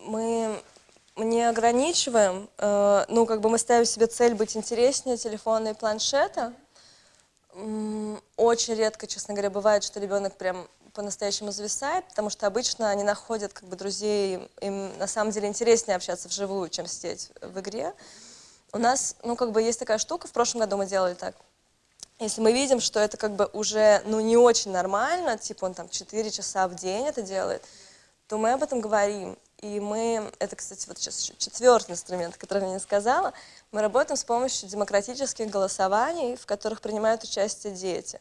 мы не ограничиваем, э, ну, как бы мы ставим себе цель быть интереснее телефона и планшета. Очень редко, честно говоря, бывает, что ребенок прям по-настоящему зависает, потому что обычно они находят как бы друзей, им на самом деле интереснее общаться вживую, чем сидеть в игре. У нас, ну, как бы есть такая штука, в прошлом году мы делали так. Если мы видим, что это как бы уже, ну, не очень нормально, типа он там 4 часа в день это делает, то мы об этом говорим. И мы, это, кстати, вот сейчас четвертый инструмент, который я не сказала, мы работаем с помощью демократических голосований, в которых принимают участие дети.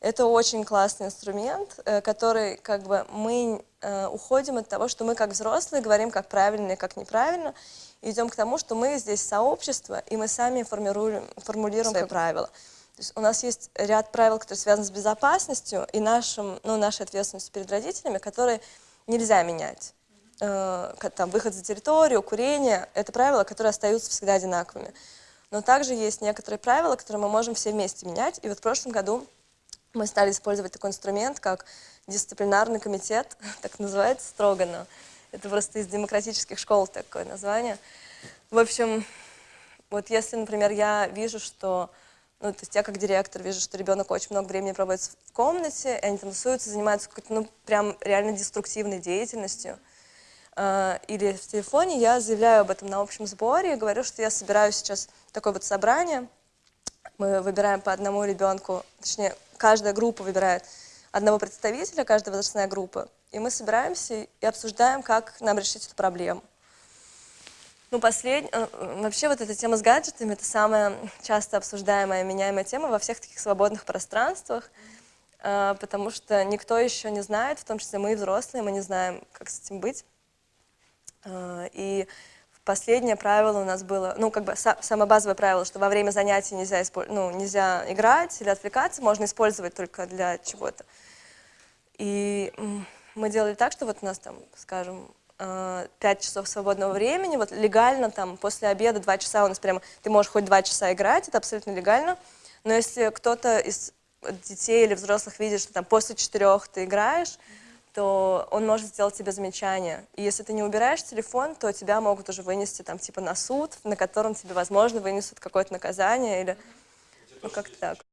Это очень классный инструмент, э, который как бы мы э, уходим от того, что мы как взрослые говорим, как правильно и как неправильно, и идем к тому, что мы здесь сообщество, и мы сами формируем, формулируем свои правила. То есть у нас есть ряд правил, которые связаны с безопасностью и нашим, ну, нашей ответственностью перед родителями, которые нельзя менять. Э, там, выход за территорию, курение – это правила, которые остаются всегда одинаковыми. Но также есть некоторые правила, которые мы можем все вместе менять. И вот в прошлом году мы стали использовать такой инструмент, как дисциплинарный комитет, так называется строго, но это просто из демократических школ такое название. В общем, вот если, например, я вижу, что, ну, то есть я как директор вижу, что ребенок очень много времени проводит в комнате, и они там тусуются, занимаются какой-то, ну, прям реально деструктивной деятельностью, э, или в телефоне, я заявляю об этом на общем сборе, говорю, что я собираю сейчас такое вот собрание, мы выбираем по одному ребенку, точнее, каждая группа выбирает одного представителя, каждая возрастная группа, и мы собираемся и обсуждаем, как нам решить эту проблему. Ну, последний, э, вообще вот эта тема с гаджетами, это самая часто обсуждаемая, меняемая тема во всех таких свободных пространствах, э, потому что никто еще не знает, в том числе мы взрослые, мы не знаем, как с этим быть. Э, и последнее правило у нас было, ну, как бы самое базовое правило, что во время занятий нельзя, ну, нельзя играть или отвлекаться, можно использовать только для чего-то. И мы делали так, что вот у нас там, скажем, 5 э, часов свободного времени, вот легально там после обеда 2 часа у нас прямо, ты можешь хоть 2 часа играть, это абсолютно легально, но если кто-то из детей или взрослых видит, что там после 4 ты играешь, то он может сделать тебе замечание. И если ты не убираешь телефон, то тебя могут уже вынести там типа на суд, на котором тебе, возможно, вынесут какое-то наказание или ну как-то так.